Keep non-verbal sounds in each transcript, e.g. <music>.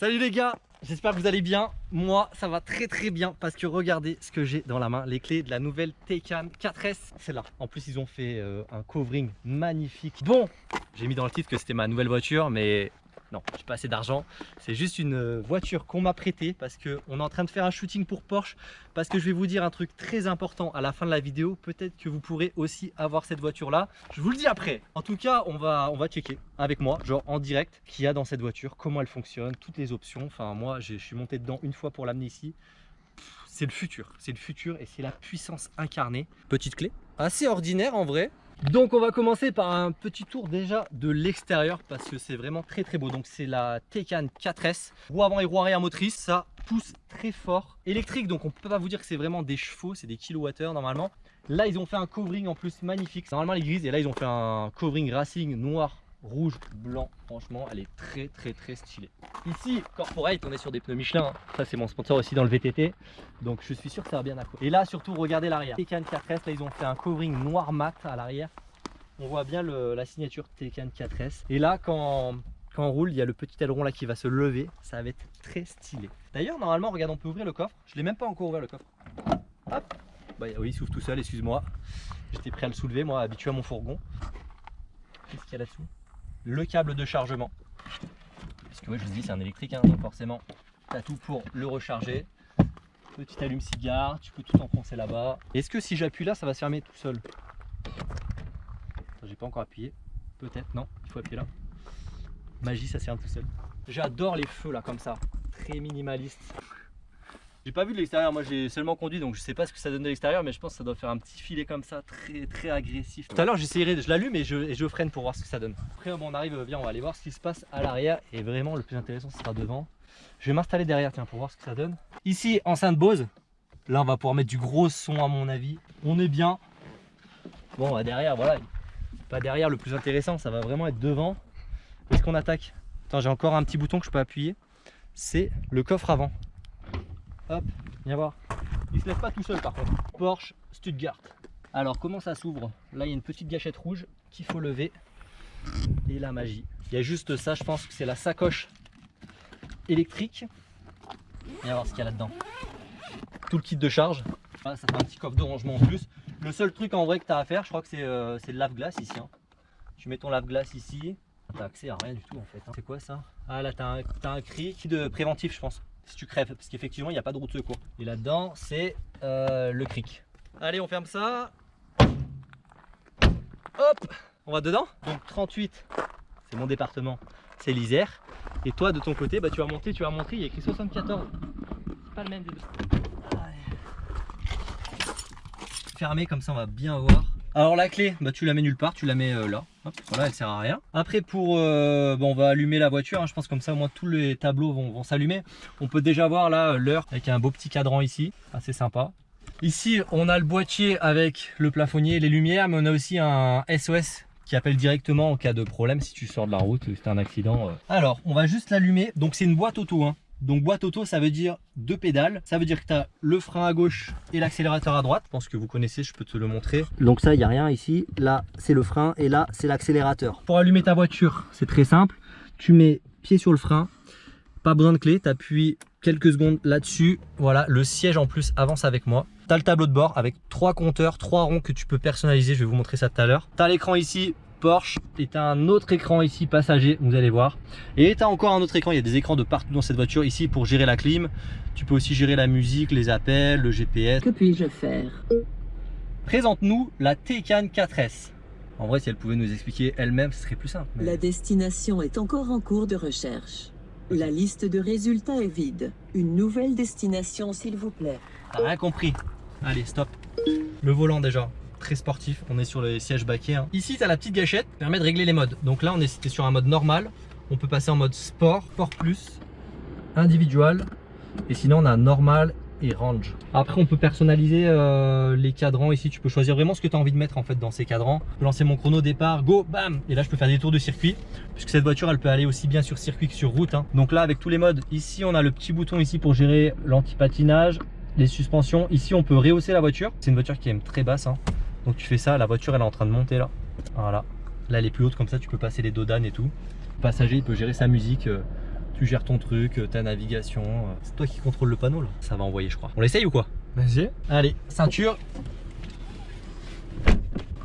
Salut les gars, j'espère que vous allez bien. Moi, ça va très très bien parce que regardez ce que j'ai dans la main, les clés de la nouvelle Taycan 4S. C'est là. En plus, ils ont fait euh, un covering magnifique. Bon, j'ai mis dans le titre que c'était ma nouvelle voiture, mais non, j'ai pas assez d'argent. C'est juste une euh, voiture qu'on m'a prêtée parce qu'on est en train de faire un shooting pour Porsche. Parce que je vais vous dire un truc très important à la fin de la vidéo. Peut-être que vous pourrez aussi avoir cette voiture là. Je vous le dis après. En tout cas, on va, on va checker avec moi, genre en direct, qu'il y a dans cette voiture, comment elle fonctionne, toutes les options. Enfin, moi, je suis monté dedans une fois pour l'amener ici. C'est le futur, c'est le futur et c'est la puissance incarnée. Petite clé, assez ordinaire en vrai, donc on va commencer par un petit tour déjà de l'extérieur parce que c'est vraiment très très beau. Donc c'est la Taycan 4S, roue avant et roue arrière motrice, ça pousse très fort. Électrique donc on peut pas vous dire que c'est vraiment des chevaux, c'est des kilowattheures normalement. Là ils ont fait un covering en plus magnifique, normalement elle est grise et là ils ont fait un covering racing noir rouge, blanc. Franchement, elle est très très très stylée. Ici, Corporate, on est sur des pneus Michelin. Ça, c'est mon sponsor aussi dans le VTT. Donc, je suis sûr que ça va bien accrocher. Et là, surtout, regardez l'arrière. Taycan 4S, là, ils ont fait un covering noir mat à l'arrière. On voit bien la signature Taycan 4S. Et là, quand, quand on roule, il y a le petit aileron là qui va se lever. Ça va être très stylé. D'ailleurs, normalement, regarde, on peut ouvrir le coffre. Je l'ai même pas encore ouvert le coffre. Hop bah, Oui, il s'ouvre tout seul, excuse-moi. J'étais prêt à le soulever, moi, habitué à mon fourgon. Qu'est-ce qu'il y a là-dessous? Le câble de chargement. Parce que moi je vous dis c'est un électrique, hein, donc forcément tu tout pour le recharger. Petit allume-cigare, tu peux tout enfoncer là-bas. Est-ce que si j'appuie là, ça va se fermer tout seul? J'ai pas encore appuyé. Peut-être, non, il faut appuyer là. Magie, ça se ferme tout seul. J'adore les feux là comme ça, très minimaliste. J'ai pas vu de l'extérieur, moi j'ai seulement conduit donc je sais pas ce que ça donne de l'extérieur mais je pense que ça doit faire un petit filet comme ça très très agressif. Tout à l'heure j'essayerai, je l'allume et je, je freine pour voir ce que ça donne. Après bon, on arrive, bien on va aller voir ce qui se passe à l'arrière et vraiment le plus intéressant ce sera devant. Je vais m'installer derrière tiens pour voir ce que ça donne. Ici enceinte Bose, là on va pouvoir mettre du gros son à mon avis. On est bien. Bon bah, derrière voilà, pas derrière le plus intéressant, ça va vraiment être devant. Est-ce qu'on attaque? Attends j'ai encore un petit bouton que je peux appuyer. C'est le coffre avant. Hop, viens voir. Il se lève pas tout seul par contre. Porsche Stuttgart. Alors comment ça s'ouvre? Là il y a une petite gâchette rouge qu'il faut lever. Et la magie. Il y a juste ça, je pense que c'est la sacoche électrique. Viens voir ce qu'il y a là-dedans. Tout le kit de charge. ça fait un petit coffre de rangement en plus. Le seul truc en vrai que tu as à faire, je crois que c'est euh, le lave-glace ici. Hein. Tu mets ton lave-glace ici. Tu accès à rien du tout en fait. Hein. C'est quoi ça? Ah là tu as, as, un cri de préventif je pense si tu crèves, parce qu'effectivement il n'y a pas de route de secours. Et là-dedans c'est euh, le cric. Allez on ferme ça. Hop, on va dedans. Donc 38, c'est mon département, c'est l'Isère. Et toi de ton côté, bah, tu vas monter, tu vas montrer, il y a écrit 74. C'est pas le même des deux. Fermé comme ça on va bien voir. Alors la clé, bah, tu la mets nulle part, tu la mets euh, là. voilà, elle sert à rien. Après pour, euh, bon, on va allumer la voiture. Hein. je pense comme ça au moins tous les tableaux vont, s'allumer. On peut déjà voir là l'heure avec un beau petit cadran ici, assez sympa. Ici on a le boîtier avec le plafonnier, les lumières, mais on a aussi un SOS qui appelle directement en cas de problème si tu sors de la route, c'est un accident. Euh. Alors on va juste l'allumer. Donc c'est une boîte auto. Hein. Donc boîte auto, ça veut dire deux pédales. Ça veut dire que tu as le frein à gauche et l'accélérateur à droite. Je pense que vous connaissez, je peux te le montrer. Donc ça, il n'y a rien ici. Là, c'est le frein et là, c'est l'accélérateur. Pour allumer ta voiture, c'est très simple. Tu mets pied sur le frein. Pas besoin de clé, tu appuies quelques secondes là-dessus. Voilà, le siège en plus avance avec moi. Tu as le tableau de bord avec trois compteurs, trois ronds que tu peux personnaliser. Je vais vous montrer ça tout à l'heure. Tu as l'écran ici Porsche et tu as un autre écran ici passager vous allez voir. Et tu as encore un autre écran il y a des écrans de partout dans cette voiture ici pour gérer la clim. Tu peux aussi gérer la musique les appels le GPS que puis-je faire? Présente-nous la Taycan 4S en vrai si elle pouvait nous expliquer elle-même ce serait plus simple la destination est encore en cours de recherche. La liste de résultats est vide. Une nouvelle destination s'il vous plaît. Rien compris. Allez stop. Le volant déjà très sportif. On est sur les sièges baquets. Hein. Ici, tu as la petite gâchette qui permet de régler les modes. Donc là, on est sur un mode normal. On peut passer en mode sport, sport plus, individual. Et sinon, on a normal et range. Après, on peut personnaliser euh, les cadrans ici. Tu peux choisir vraiment ce que tu as envie de mettre en fait dans ces cadrans. Je peux lancer mon chrono départ, go, bam Et là, je peux faire des tours de circuit. Puisque cette voiture, elle peut aller aussi bien sur circuit que sur route. Hein. Donc là, avec tous les modes, ici, on a le petit bouton ici pour gérer l'anti-patinage, les suspensions. Ici, on peut rehausser la voiture. C'est une voiture qui aime très basse. Hein. Donc tu fais ça, la voiture elle est en train de monter là. Voilà. Là elle est plus haute comme ça, tu peux passer les dodanes et tout. Le passager il peut gérer sa musique. Euh, Tu gères ton truc, euh, ta navigation. euh, C'est toi qui contrôle le panneau là. Ça va envoyer, je crois. On l'essaye ou quoi? Vas-y. Allez, ceinture.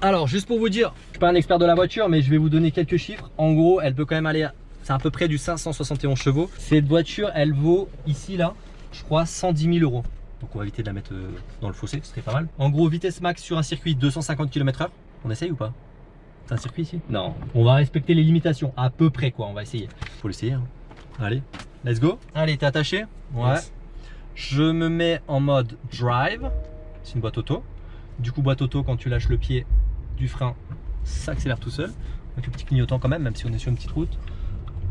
Alors, juste pour vous dire, je suis pas un expert de la voiture, mais je vais vous donner quelques chiffres. En gros, elle peut quand même aller à, c'est à peu près du 571 chevaux. Cette voiture, elle vaut ici, là, je crois, 110 000 euros. Donc on va éviter de la mettre euh, dans le fossé, ce serait pas mal. En gros, vitesse max sur un circuit 250 km/h. On essaye ou pas? C'est un circuit ici? Non. On va respecter les limitations, à peu près quoi, on va essayer. Faut l'essayer. hein. Allez, let's go. Allez, t'es attaché? Ouais. Yes. Je me mets en mode drive. C'est une boîte auto. Du coup, boîte auto, quand tu lâches le pied du frein, ça accélère tout seul. Avec le petit clignotant quand même, même si on est sur une petite route.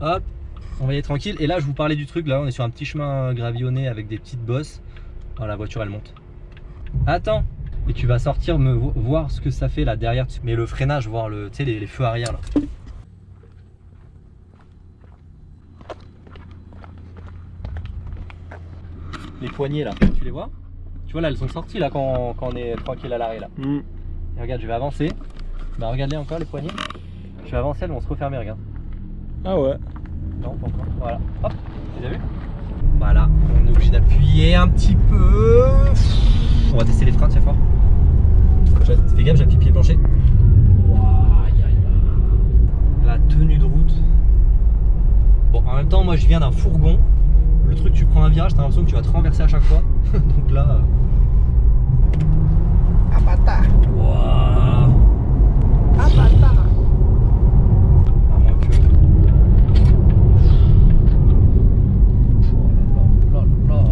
Hop, on va y aller tranquille. Et là, je vous parlais du truc. Là, on est sur un petit chemin gravillonné avec des petites bosses. Oh, la voiture, elle monte. Attends. Et tu vas sortir me vo- voir ce que ça fait là derrière. Mais le freinage, voir le, tu sais, les, les feux arrière là. Les poignées là, tu les vois? Tu vois là, elles sont sorties là quand, quand on est tranquille à l'arrêt là. Hmm. Et regarde, je vais avancer. Bah regarde-les encore les poignées. Je vais avancer, elles vont se refermer, regarde. Ah ouais. Non, pas encore. Voilà. Hop, un petit peu. On va tester les freins, tiens fort. Fais gaffe, j'appuie pied plancher. La tenue de route. Bon, en même temps, moi je viens d'un fourgon. Le truc, tu prends un virage, t'as l'impression que tu vas te renverser à chaque fois. <laughs> Donc là. euh, Ah bâtard. Ouah. Ah bâtard. À moins que. Oh là là là là.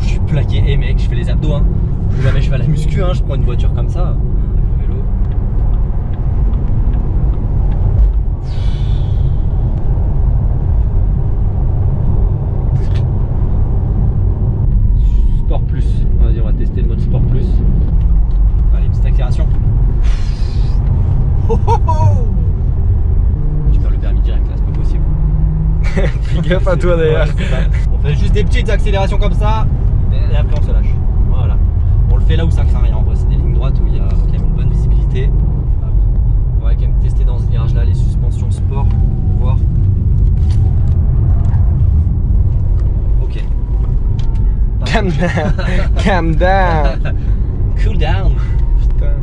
Je suis plaqué, et mec, je fais les abdos hein. Plus jamais je vais à la muscu hein, je prends une voiture comme ça. Vélo. Sport plus. Vas-y, on va tester le mode sport plus. Allez, petite accélération. Oh, oh, oh Je perds le permis direct là, c'est pas possible. <laughs> Fais gaffe à toi d'ailleurs. Ouais, on fait juste des petites accélérations comme ça et après on se lâche. Voilà. On le fait là où ça craint rien en vrai, c'est des lignes droites où il y a quand même une bonne visibilité. Hop. On va quand même tester dans ce virage là les suspensions sport pour voir. Ok. Calm down. Calm down. Cool down. Putain.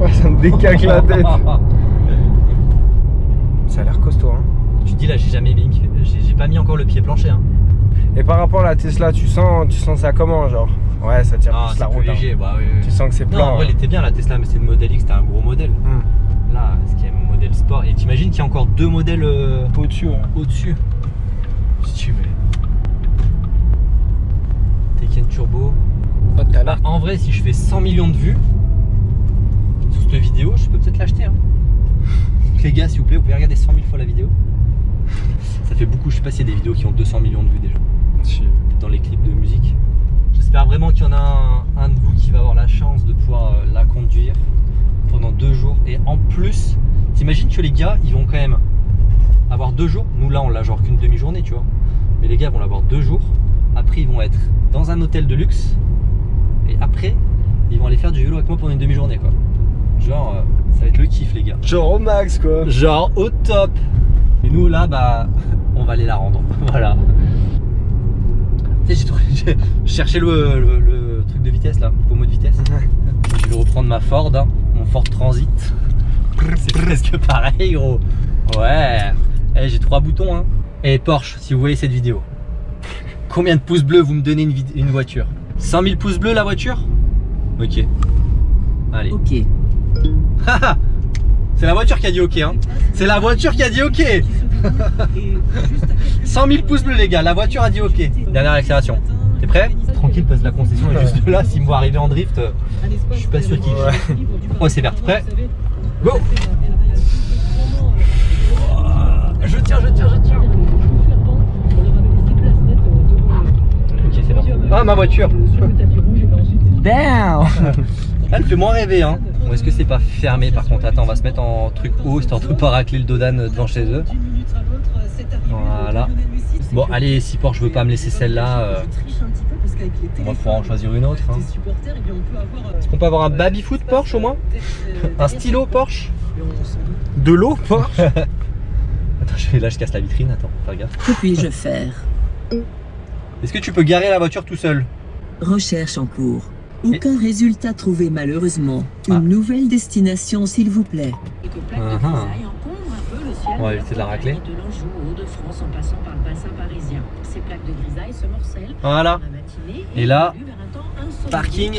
Ouais, ça me décaque la tête. <laughs> Ça a l'air costaud. Hein. Tu te dis là j'ai jamais mis, j'ai pas mis encore le pied plancher hein. Et par rapport à la Tesla, tu sens, tu sens ça comment genre? Ouais, ça tire Ah, plus la plus hein. bah oui, oui. Tu sens que c'est Non, plan. en vrai, elle hein. était bien la Tesla, mais c'est une modèle X, c'était un gros modèle. Hmm. Là, ce qui est un modèle sport? Et t'imagines qu'il y a encore deux modèles euh, Au-dessus. hein. au-dessus. Si tu veux. Taycan Turbo. Bah, en vrai, si je fais 100 millions de vues sur cette vidéo, je peux peut-être l'acheter. hein. Donc, <laughs> les gars, s'il vous plaît, vous pouvez regarder 100 000 fois la vidéo. Ça fait beaucoup, je sais pas s'il y a des vidéos qui ont 200 millions de vues déjà. Si. peut-être dans les clips de musique. J'espère vraiment qu'il y en a un, un de vous qui va avoir la chance de pouvoir euh, la conduire pendant deux jours. Et en plus, t'imagines que les gars, ils vont quand même avoir deux jours. Nous là, on l'a genre qu'une demi-journée, tu vois. Mais les gars vont l'avoir deux jours. Après, ils vont être dans un hôtel de luxe. Et après, ils vont aller faire du vélo avec moi pendant une demi-journée, quoi. Genre, euh, ça va être le kiff, les gars. Genre au max quoi. Genre au top. Et nous là, bah, on va aller la rendre. <laughs> Voilà. Tu sais, j'ai cherché le, le- le truc de vitesse là, le pommeau de vitesse. Je vais reprendre ma Ford, hein, mon Ford Transit. C'est presque pareil, gros. Ouais. Eh, j'ai trois boutons. Hein. Et Porsche, si vous voyez cette vidéo. Combien de pouces bleus vous me donnez une, voiture? 100 000 pouces bleus la voiture? Ok. Allez. Ok. Haha C'est la voiture qui a dit ok hein. C'est la voiture qui a dit ok <laughs> 100 000 pouces bleus les gars, la voiture a dit ok. Dernière accélération. T'es prêt? Tranquille parce que la concession est juste là. S'il me voit arriver en drift, je suis pas sûr qu'il Ouais. Oh c'est vert. Prêt? Go Je tiens, je tiens, je tiens. Ok c'est bon. Ah ma voiture Damn <laughs> Elle fait moins rêver hein. Bon, Est-ce que c'est pas fermé par contre? Attends on va se mettre en truc haut histoire de pas racler le dodan devant chez eux. Voilà. Bon allez si Porsche veut pas me laisser celle-là. euh, qu'avec les On va pouvoir en choisir une autre. hein. euh, Est-ce qu'on peut avoir un baby-foot Porsche au moins? Un stylo Porsche? De l'eau Porsche? <laughs> Attends, je- là je casse la vitrine, attends, fais gaffe. Que puis-je faire <laughs> Est-ce que tu peux garer la voiture tout seul? Recherche en cours. Aucun résultat trouvé malheureusement. Une Ah. nouvelle destination s'il vous plaît. Quelques plaques de grisaille encombrent un peu le ciel. On va de éviter de la racler. et De l'Anjou aux Hauts-de-France en passant par le bassin parisien. Ces plaques de grisaille se morcellent Voilà. dans la matinée Et là, parking.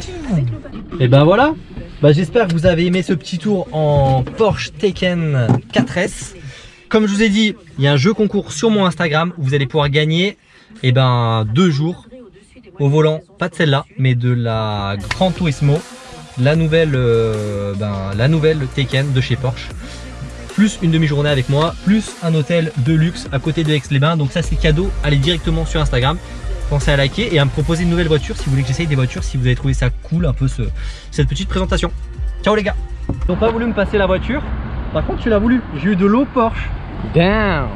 Et ben voilà bah, J'espère que vous avez aimé ce petit tour en Porsche Taycan 4S. Comme je vous ai dit, il y a un jeu concours sur mon Instagram où vous allez pouvoir gagner et ben, deux jours au volant, pas de celle-là, mais de la Gran Turismo, la nouvelle, euh, ben, de chez Porsche. Plus une demi-journée avec moi, plus un hôtel de luxe à côté de Aix-les-Bains. Donc ça c'est cadeau, allez directement sur Instagram. Pensez à liker et à me proposer une nouvelle voiture si vous voulez que j'essaye des voitures, si vous avez trouvé ça cool, un peu ce, cette petite présentation. Ciao les gars Ils n'ont pas voulu me passer la voiture, par contre tu l'as voulu, j'ai eu de l'eau Porsche. Damn